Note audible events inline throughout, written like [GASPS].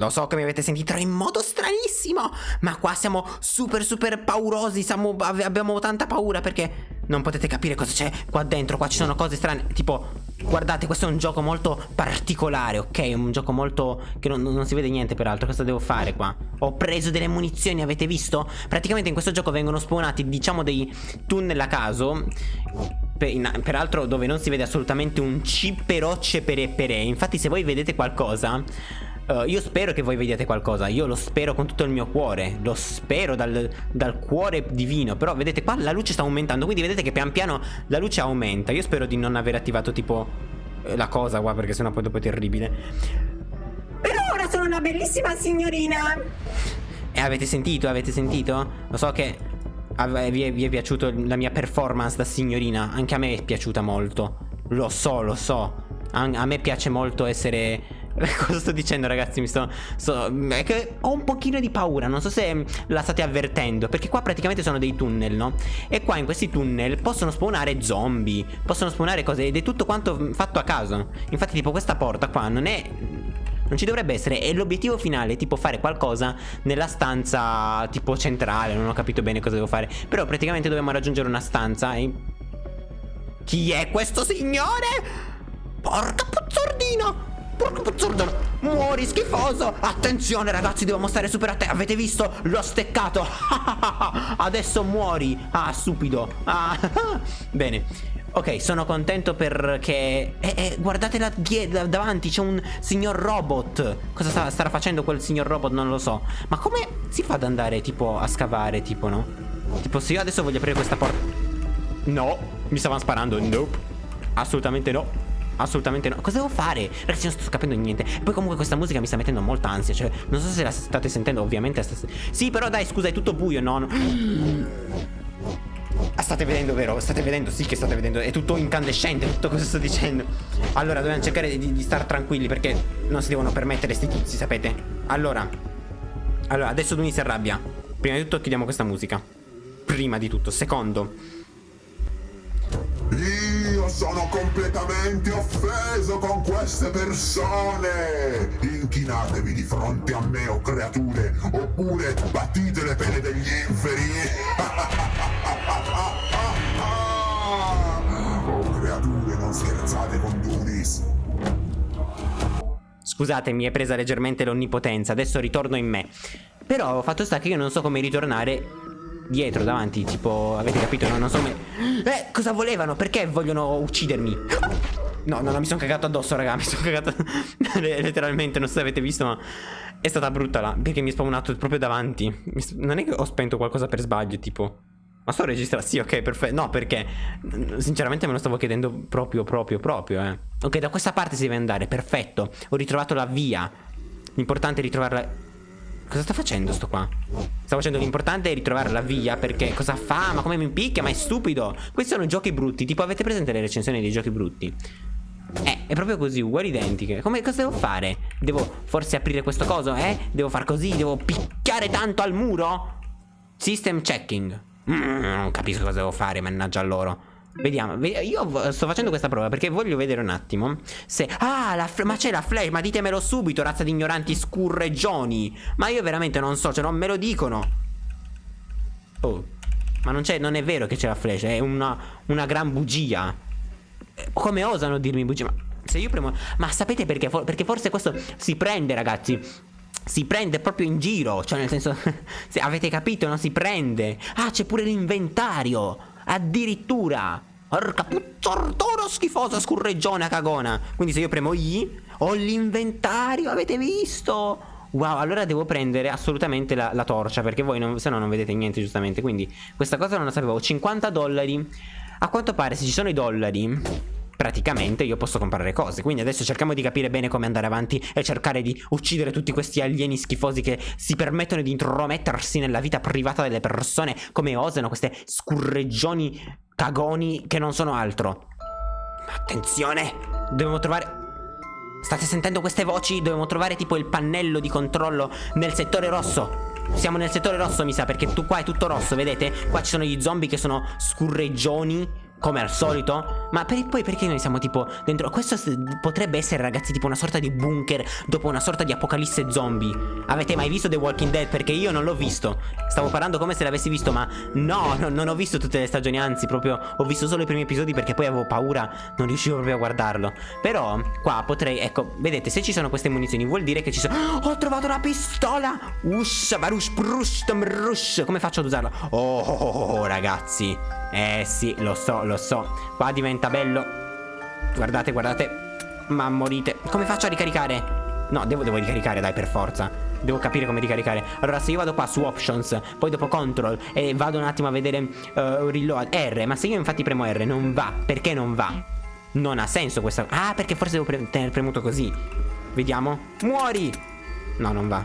Lo so che mi avete sentito in modo stranissimo, ma qua siamo super super paurosi, siamo, abbiamo tanta paura perché non potete capire cosa c'è qua dentro, qua ci sono cose strane, tipo, guardate, questo è un gioco molto particolare, ok? Un gioco molto, che non, non si vede niente peraltro, cosa devo fare qua? Ho preso delle munizioni, avete visto? Praticamente in questo gioco vengono spawnati, diciamo, dei tunnel a caso peraltro dove non si vede assolutamente un C però c'è per e per e. Infatti se voi vedete qualcosa Uh, io spero che voi vediate qualcosa. Io lo spero con tutto il mio cuore. Lo spero dal, dal, cuore divino. Però vedete qua la luce sta aumentando. Quindi vedete che pian piano la luce aumenta. Io spero di non aver attivato tipo eh, La cosa qua perché sennò poi dopo è terribile. Per ora sono una bellissima signorina. E avete sentito? Avete sentito? Lo so che vi è, vi è piaciuta la mia performance da signorina Anche a me è piaciuta molto Lo so, lo so a, a me piace molto essere [LAUGHS] Cosa sto dicendo ragazzi? Mi sto, sto, È che ho un pochino di paura Non so se la state avvertendo Perché qua praticamente sono dei tunnel no? E qua in questi tunnel possono spawnare zombie Possono spawnare cose Ed è tutto quanto fatto a caso Infatti tipo questa porta qua non è non ci dovrebbe essere. E l'obiettivo finale è tipo fare qualcosa Nella stanza tipo centrale Non ho capito bene cosa devo fare. Però praticamente dobbiamo raggiungere una stanza e... Chi è questo signore? Porca puzzordina Porco puzzardo Muori schifoso! Attenzione ragazzi Devo stare super attenti Avete visto? L'ho steccato. [LAUGHS] Adesso muori. Ah stupido. Ah. [LAUGHS] Bene Ok, sono contento perché... Eh, eh, guardate là, davanti, c'è un signor robot. Cosa sta, starà facendo quel signor robot? Non lo so. Ma come si fa ad andare, tipo, a scavare, tipo, no? Tipo, se io adesso voglio aprire questa porta... No, mi stavano sparando. Nope. Assolutamente no. Assolutamente no Cosa devo fare? Ragazzi non sto capendo niente poi comunque questa musica mi sta mettendo molta ansia Cioè non so se la state sentendo Ovviamente Sì però dai scusa è tutto buio no, no. Ah, state vedendo vero? State vedendo? Sì che state vedendo È tutto incandescente Tutto cosa sto dicendo Allora dobbiamo cercare di, di stare tranquilli Perché non si devono permettere sti tizi sapete Allora Allora adesso Duni si arrabbia Prima di tutto chiudiamo questa musica Prima di tutto Secondo io sono completamente offeso con queste persone! Inchinatevi di fronte a me, o creature, oppure battite le pene degli inferi! Scusate, mi è presa leggermente l'onnipotenza, adesso ritorno in me. Però fatto sta che io non so come ritornare dietro, davanti, tipo, avete capito? No, non so come... Eh, cosa volevano? Perché vogliono uccidermi? No, no, no, mi sono cagato addosso, raga, [LAUGHS] mi sono cagato [LAUGHS] letteralmente, non so se avete visto, ma è stata brutta là, perché mi è spawnato proprio davanti. Non è che ho spento qualcosa per sbaglio, tipo... Ma sto registrando? Sì, ok, perfetto. No, perché sinceramente me lo stavo chiedendo proprio, proprio, proprio, eh. Ok, da questa parte si deve andare, perfetto. Ho ritrovato la via. L'importante è ritrovarla... Cosa sta facendo sto qua? Sta facendo l'importante è ritrovare la via Perché cosa fa? Ma come mi picchia? Ma è stupido Questi sono giochi brutti Tipo avete presente le recensioni dei giochi brutti? Eh, è proprio così, uguali identiche Come, cosa devo fare? Devo forse aprire questo coso, eh? Devo far così? Devo picchiare tanto al muro? System checking mm, Non capisco cosa devo fare, mannaggia loro Vediamo, io sto facendo questa prova perché voglio vedere un attimo se... Ah, ma c'è la flash, ma ditemelo subito, razza di ignoranti scurreggioni Ma io veramente non so, cioè non me lo dicono Oh, ma non, non è vero che c'è la flash, è una, una gran bugia Come osano dirmi bugia? Ma se io premo... Ma sapete perché? Perché forse questo si prende, ragazzi si prende proprio in giro Cioè nel senso [LAUGHS] Se avete capito non si prende. Ah c'è pure l'inventario Addirittura. Porca puzzordoro schifosa scurreggione cagona. Quindi se io premo I Ho l'inventario avete visto? Wow allora devo prendere assolutamente la, la torcia Perché voi se no non vedete niente giustamente. Quindi questa cosa non la sapevo. 50 dollari. A quanto pare se ci sono i dollari praticamente io posso comprare cose. Quindi adesso cerchiamo di capire bene come andare avanti E cercare di uccidere tutti questi alieni schifosi Che si permettono di intromettersi nella vita privata delle persone Come osano queste scurreggioni cagoni che non sono altro. Attenzione! Dobbiamo trovare... State sentendo queste voci? Dobbiamo trovare tipo il pannello di controllo nel settore rosso. Siamo nel settore rosso mi sa perché tu qua è tutto rosso vedete? Qua ci sono gli zombie che sono scurreggioni come al solito? Ma per, poi perché noi siamo tipo dentro... Questo potrebbe essere ragazzi tipo una sorta di bunker dopo una sorta di apocalisse zombie. Avete mai visto The Walking Dead? Perché io non l'ho visto. Stavo parlando come se l'avessi visto ma no, no, non ho visto tutte le stagioni, anzi proprio ho visto solo i primi episodi perché poi avevo paura, non riuscivo proprio a guardarlo. Però qua potrei, ecco, vedete se ci sono queste munizioni vuol dire che ci sono... Oh, [GASPS] ho trovato una pistola! Ush, barush, brush, rush. Come faccio ad usarla? Oh, oh, oh, oh ragazzi. Eh sì, lo so, lo so. Qua diventa bello. Guardate, guardate. Ma morite. Come faccio a ricaricare? No, devo, devo ricaricare, dai, per forza. Devo capire come ricaricare. Allora, se io vado qua su options, poi dopo control e vado un attimo a vedere uh, reload R, ma se io infatti premo R non va, perché non va? Non ha senso questa... Ah, perché forse devo pre tenere premuto così. Vediamo. Muori! No, non va.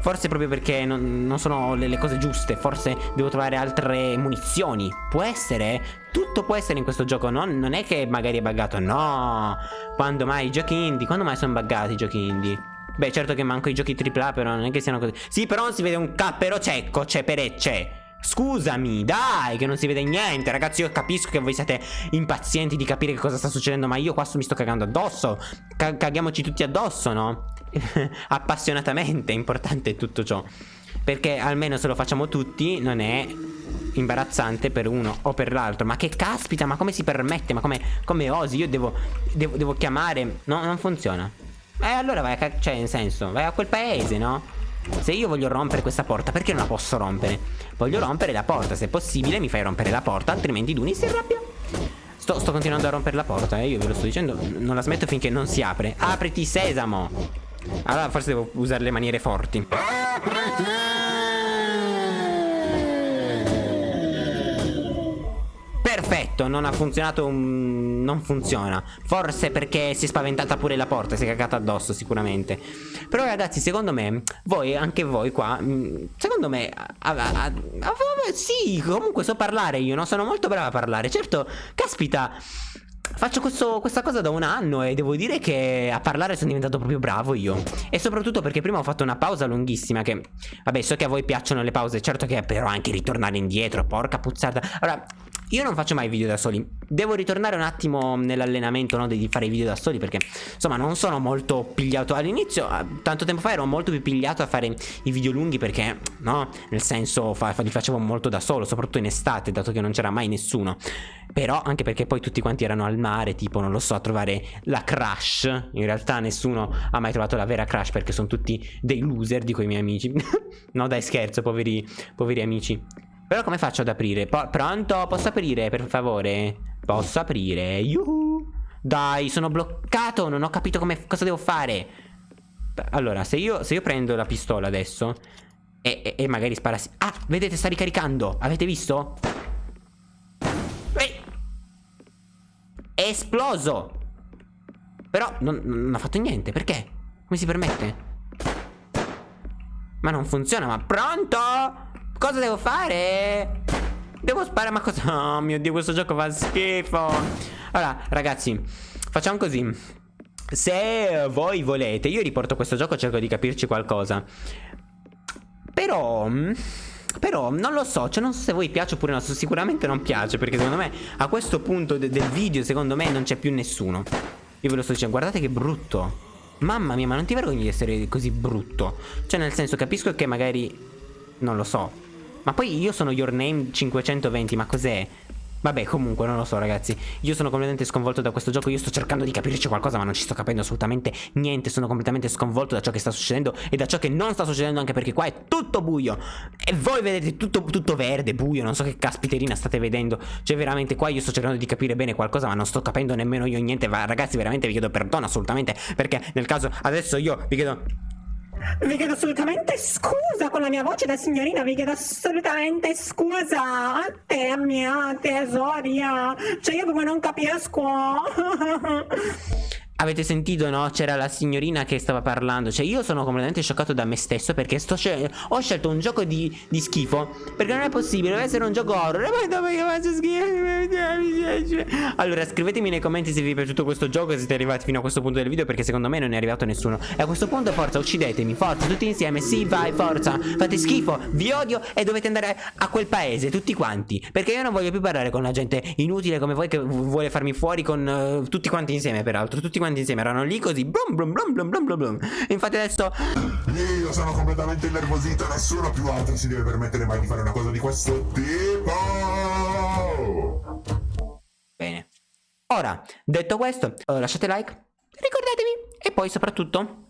Forse proprio perché non, non sono le, le, cose giuste Forse devo trovare altre munizioni Può essere? Tutto può essere in questo gioco non, non è che magari è buggato No Quando mai i giochi indie Quando mai sono buggati i giochi indie? Beh certo che manco i giochi AAA però non è che siano così Sì però non si vede un cappero cecco C'è perecce Scusami, dai, che non si vede niente Ragazzi, io capisco che voi siete impazienti di capire che cosa sta succedendo Ma io qua mi sto cagando addosso C Caghiamoci tutti addosso, no? [LAUGHS] appassionatamente importante tutto ciò. Perché almeno se lo facciamo tutti non è imbarazzante per uno o per l'altro. Ma che caspita, ma come si permette? Ma come, come osi? Io devo, devo, devo chiamare... No, non funziona. Eh, allora vai a... Cioè, in senso, vai a quel paese, no? Se io voglio rompere questa porta, perché non la posso rompere? Voglio rompere la porta, se è possibile mi fai rompere la porta, altrimenti Duni si arrabbia. Sto, sto continuando a rompere la porta, eh, io ve lo sto dicendo, non la smetto finché non si apre. Apriti, sesamo! Allora forse devo usare le maniere forti. Perfetto, non ha funzionato un... non funziona Forse perché si è spaventata pure la porta Si è cagata addosso sicuramente Però ragazzi secondo me Voi, anche voi qua mm, Secondo me a, a, a, Sì, comunque so parlare io no? Sono molto brava a parlare Certo, caspita Faccio questo, questa cosa da un anno e devo dire che a parlare sono diventato proprio bravo io. E soprattutto perché prima ho fatto una pausa lunghissima che Vabbè so che a voi piacciono le pause Certo che però anche ritornare indietro Porca puzzata Allora io non faccio mai video da soli. Devo ritornare un attimo nell'allenamento no, di fare i video da soli Perché insomma non sono molto pigliato. All'inizio, tanto tempo fa ero molto più pigliato a fare i video lunghi Perché no, nel senso fa, fa, li facevo molto da solo Soprattutto in estate dato che non c'era mai nessuno. Però anche perché poi tutti quanti erano al mare Tipo non lo so a trovare la crash In realtà nessuno ha mai trovato la vera crash Perché sono tutti dei loser dico i miei amici. [LAUGHS] No dai scherzo poveri, poveri amici però come faccio ad aprire? Po pronto? Posso aprire per favore? Posso aprire? Yuhu! Dai, sono bloccato, non ho capito come, cosa devo fare. Allora, se io, se io prendo la pistola adesso e, e, e magari spara... Ah, vedete, sta ricaricando. Avete visto? Ehi! È esploso! Però non, non ha fatto niente, perché? Come si permette? Ma non funziona, ma pronto? Cosa devo fare? Devo sparare ma cosa? Oh mio dio questo gioco fa schifo. Allora ragazzi Facciamo così. Se voi volete Io riporto questo gioco cerco di capirci qualcosa. Però però non lo so, cioè non so se voi piace oppure no Sicuramente non piace perché secondo me A questo punto de del video secondo me non c'è più nessuno. Io ve lo sto dicendo, guardate che brutto. Mamma mia, ma non ti vergogni di essere così brutto? Cioè nel senso, capisco che magari Non lo so ma poi io sono Your Name 520, ma cos'è? Vabbè comunque non lo so ragazzi. Io sono completamente sconvolto da questo gioco. Io sto cercando di capirci qualcosa ma non ci sto capendo assolutamente niente. Sono completamente sconvolto da ciò che sta succedendo E da ciò che non sta succedendo anche perché qua è tutto buio. E voi vedete tutto, tutto verde, buio. Non so che caspiterina state vedendo. Cioè veramente qua io sto cercando di capire bene qualcosa Ma non sto capendo nemmeno io niente. Ma, Ragazzi veramente vi chiedo perdono assolutamente Perché nel caso adesso io vi chiedo vi chiedo assolutamente scusa con la mia voce da signorina, vi chiedo assolutamente scusa a te, mia tesoria. Cioè io come non capisco. [LAUGHS] Avete sentito, no? C'era la signorina che stava parlando. Cioè, io sono completamente scioccato da me stesso perché scel ho scelto un gioco di, di, schifo. Perché non è possibile, deve essere un gioco horror. E poi io faccio schifo. Allora, scrivetemi nei commenti se vi è piaciuto questo gioco e siete arrivati fino a questo punto del video. Perché secondo me non è arrivato nessuno. E a questo punto, forza, uccidetemi. Forza, tutti insieme. Sì, vai, forza. Fate schifo, vi odio e dovete andare a quel paese, tutti quanti. Perché io non voglio più parlare con la gente inutile come voi che vuole farmi fuori con uh, tutti quanti insieme, peraltro. Tutti quanti quanti insieme erano lì così blum blum blum blum blum blum blum. Infatti adesso io sono completamente innervosito nessuno più altro si deve permettere mai di fare una cosa di questo tipo. Bene. Ora detto questo uh, lasciate like ricordatevi e poi soprattutto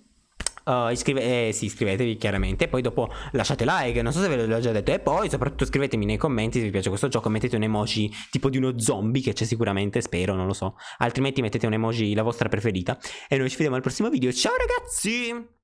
Uh, iscrive eh, sì, iscrivetevi chiaramente. Poi dopo lasciate like. Non so se ve l'ho già detto. E poi, soprattutto, scrivetemi nei commenti se vi piace questo gioco. Mettete un emoji tipo di uno zombie, che c'è sicuramente, spero, non lo so. Altrimenti mettete un emoji la vostra preferita. E noi ci vediamo al prossimo video. Ciao ragazzi!